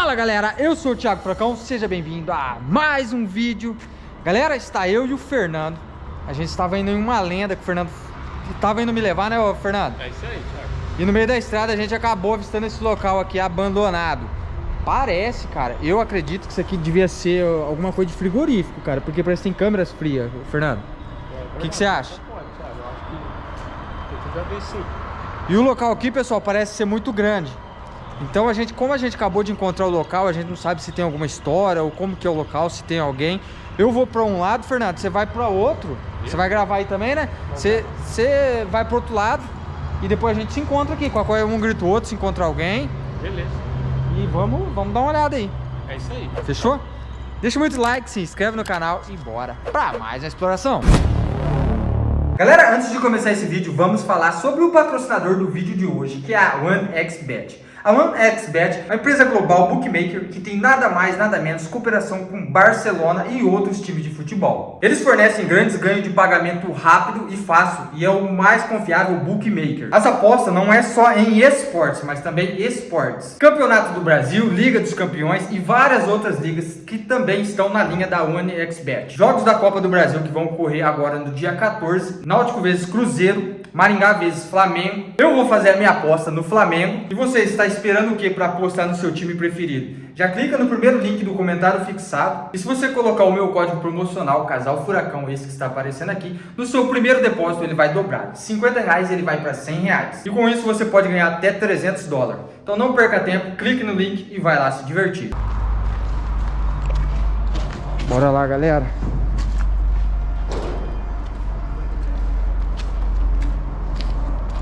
Fala galera, eu sou o Thiago Fracão, seja bem-vindo a mais um vídeo. Galera, está eu e o Fernando. A gente estava indo em uma lenda que o Fernando estava indo me levar, né Fernando? É isso aí, Thiago. E no meio da estrada a gente acabou avistando esse local aqui abandonado. Parece, cara, eu acredito que isso aqui devia ser alguma coisa de frigorífico, cara Porque parece que tem câmeras frias, Fernando. O que, que você acha? Pode, Thiago, eu acho que tem que ver sim. E o local aqui, pessoal, parece ser muito grande então a gente, como a gente acabou de encontrar o local, a gente não sabe se tem alguma história ou como que é o local, se tem alguém. Eu vou para um lado, Fernando, você vai para outro. Você vai gravar aí também, né? Você, você vai para outro lado e depois a gente se encontra aqui. Qualquer um grita o outro, se encontra alguém. Beleza. E vamos, vamos dar uma olhada aí. É isso aí. Fechou? Deixa muito like, se inscreve no canal e bora para mais uma exploração. Galera, antes de começar esse vídeo, vamos falar sobre o patrocinador do vídeo de hoje, que é a OneXBet. A OneXBet é uma empresa global bookmaker que tem nada mais, nada menos cooperação com Barcelona e outros times de futebol. Eles fornecem grandes ganhos de pagamento rápido e fácil e é o mais confiável bookmaker. As apostas não é só em esportes, mas também esportes. Campeonato do Brasil, Liga dos Campeões e várias outras ligas que também estão na linha da OneXBet. Jogos da Copa do Brasil que vão ocorrer agora no dia 14, Náutico vezes Cruzeiro, Maringá vezes Flamengo. Eu vou fazer a minha aposta no Flamengo. E você está esperando o que para apostar no seu time preferido? Já clica no primeiro link do comentário fixado. E se você colocar o meu código promocional, Casal Furacão, esse que está aparecendo aqui, no seu primeiro depósito ele vai dobrar. De 50 reais ele vai para 100 reais. E com isso você pode ganhar até 300 dólares. Então não perca tempo, clique no link e vai lá se divertir. Bora lá, galera.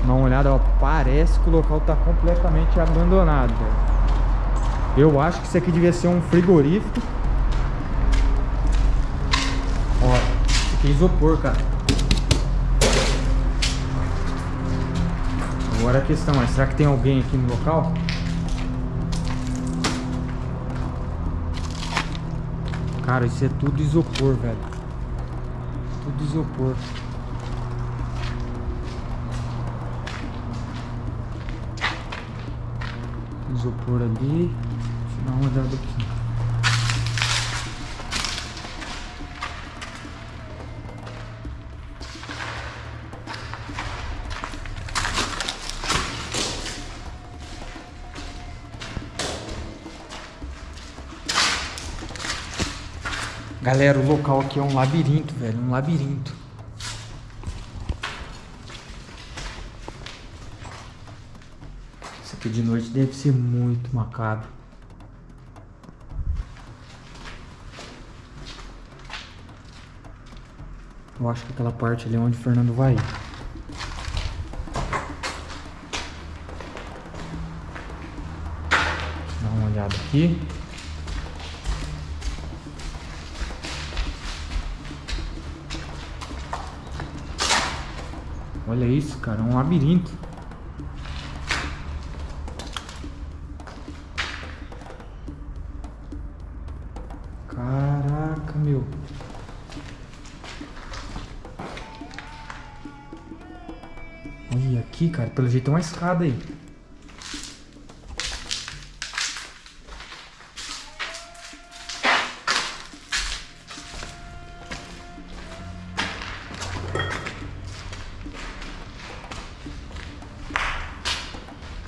Dá uma olhada, ó, parece que o local tá completamente abandonado, velho. Eu acho que isso aqui devia ser um frigorífico. Ó, isso aqui é isopor, cara. Agora a questão é, será que tem alguém aqui no local? Cara, isso é tudo isopor, velho. Tudo isopor. Isopor ali. Deixa eu dar uma olhada aqui. Galera, o local aqui é um labirinto, velho. Um labirinto. Porque de noite deve ser muito macabro. Eu acho que aquela parte ali é onde o Fernando vai ir. Aqui. Olha isso, cara, é um labirinto. Aqui, cara. Pelo jeito tem uma escada aí.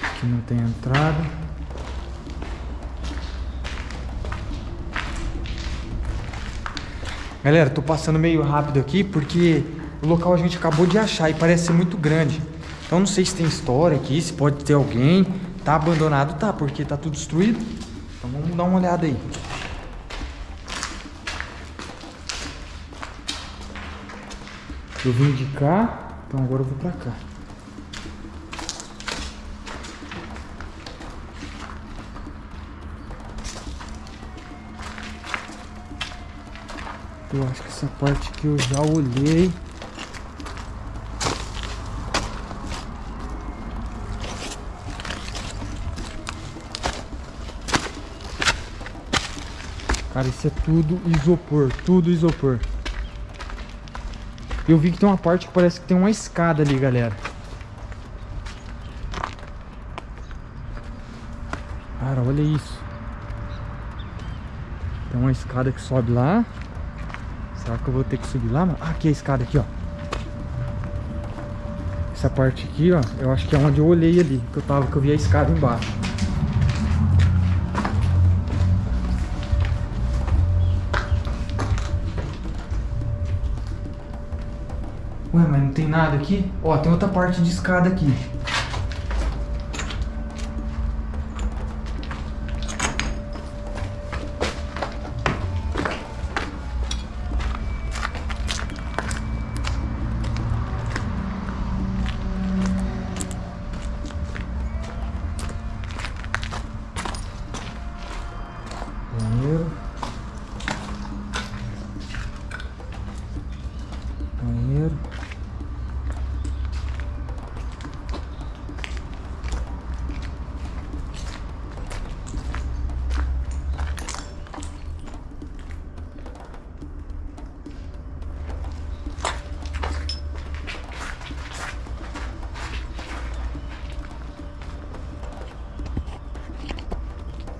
Aqui não tem entrada. Galera, tô passando meio rápido aqui porque o local a gente acabou de achar e parece ser muito grande. Então não sei se tem história aqui, se pode ter alguém. Tá abandonado, tá, porque tá tudo destruído. Então vamos dar uma olhada aí. Eu vim de cá, então agora eu vou pra cá. Eu acho que essa parte aqui eu já olhei. Cara, isso é tudo isopor, tudo isopor. Eu vi que tem uma parte que parece que tem uma escada ali, galera. Cara, olha isso. Tem uma escada que sobe lá. Que eu vou ter que subir lá? mano? Ah, aqui é a escada aqui, ó. Essa parte aqui, ó, eu acho que é onde eu olhei ali, que eu tava, que eu vi a escada embaixo. Ué, mas não tem nada aqui? Ó, tem outra parte de escada aqui.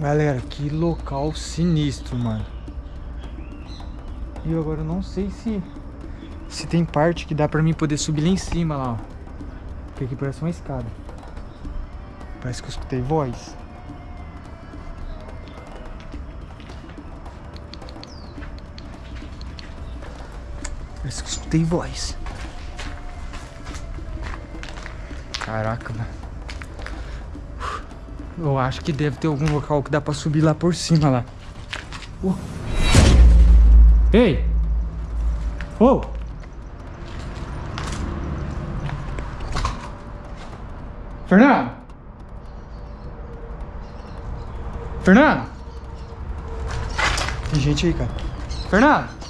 Galera, que local sinistro, mano. E eu agora não sei se se tem parte que dá pra mim poder subir lá em cima lá, ó. Porque aqui parece uma escada. Parece que eu escutei voz. Parece que eu escutei voz. Caraca, mano. Eu acho que deve ter algum local que dá pra subir lá por cima lá. Ei! Ô! Fernando! Fernando! Tem gente aí, cara. Fernando!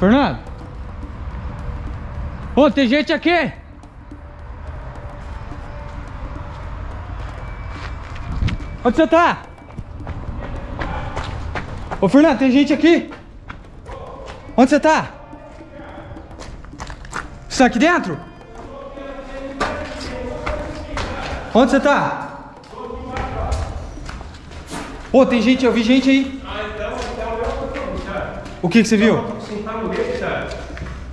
Fernando! Ô, tem gente aqui! Onde você tá? Ô, Fernando, tem gente aqui? Onde você tá? Você tá aqui dentro? Onde você tá? Ô, tem gente, eu vi gente aí. O que que você viu? Sentar no leite, cara.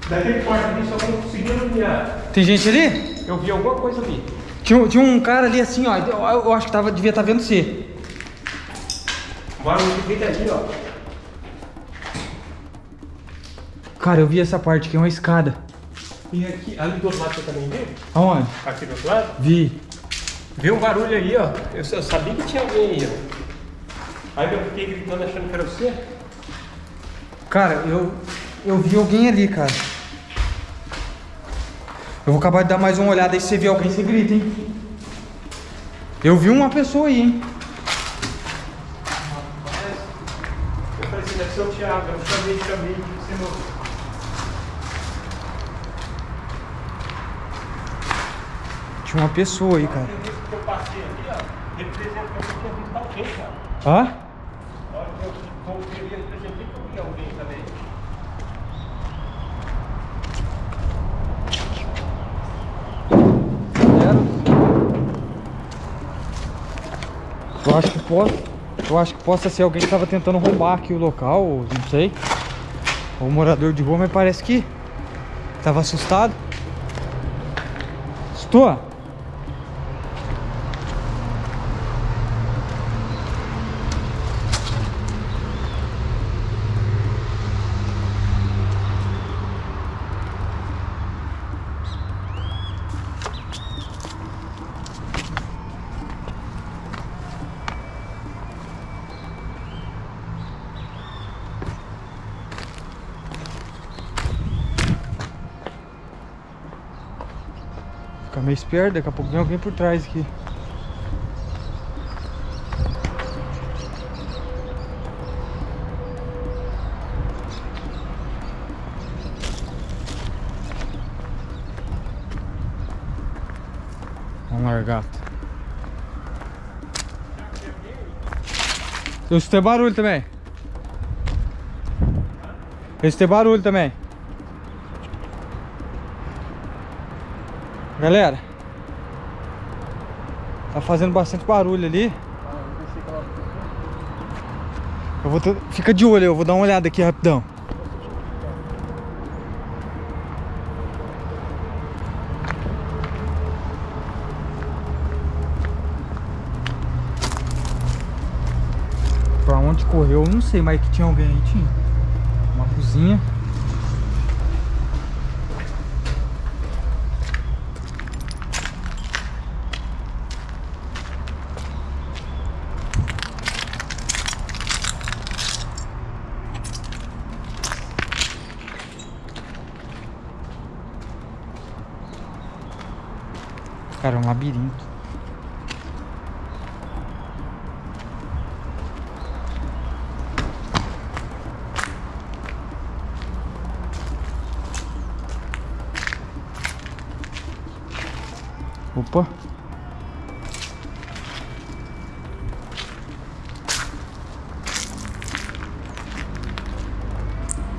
Daquele quarto ali, só não conseguindo olhar. Tem gente ali? Eu vi alguma coisa ali. Tinha, um- tinha um cara ali assim, ó. Eu, eu acho que tava, devia estar vendo você. Que grita ali, ó. Cara, eu vi essa parte aqui, é uma escada. E aqui, ali do outro lado você também viu? Aonde? Aqui do outro lado? Vi. Viu um barulho aí, ó. Eu, eu sabia que tinha alguém aí, ó. Aí eu fiquei gritando achando que era você. Cara, eu, eu vi alguém ali, cara. Eu vou acabar de dar mais uma olhada aí. Se você vê alguém, você grita, hein? Eu vi uma pessoa aí, hein? Eu falei deve ser o Thiago. Eu chamei, chamei. Tinha uma pessoa aí, cara. Que eu passei ali, ó. Que eu cara ali, representei que eu vi alguém também. Eu acho que pode. Eu acho que possa ser alguém que tava tentando roubar aqui o local, ou não sei. Ou morador de rua, mas parece que tava assustado. Estou? Fica meio esperto, daqui a pouco vem alguém por trás aqui. Vamos largar. Eu escutei barulho também. Eu escutei barulho também. Galera, tá fazendo bastante barulho ali. Eu vou ter... Fica de olho, eu vou dar uma olhada aqui rapidão. Pra onde correu, eu não sei, mas que tinha alguém aí, tinha. Uma cozinha. Cara, é um labirinto. Opa.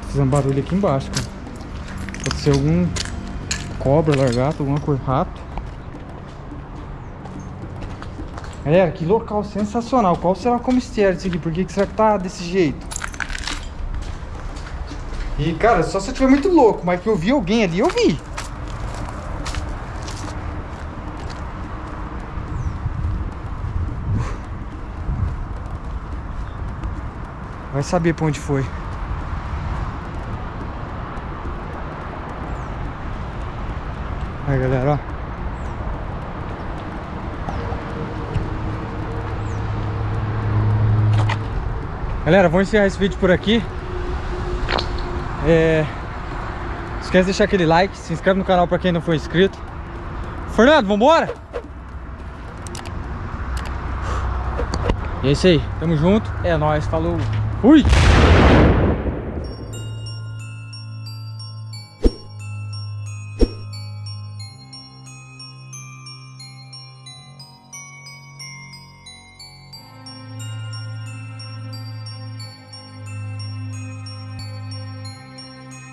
Fazendo barulho aqui embaixo, cara. Pode ser algum cobra, largato, alguma coisa, rato. Galera, que local sensacional. Qual será o mistério disso aqui? Por que, que será que tá desse jeito? E, cara, só se eu estiver muito louco, mas que eu vi alguém ali, eu vi. Vai saber pra onde foi. Aí, galera, ó. Galera, vamos encerrar esse vídeo por aqui. É... Esquece de deixar aquele like, se inscreve no canal pra quem não for inscrito. Fernando, vambora? E é isso aí, tamo junto, é nóis, falou, fui!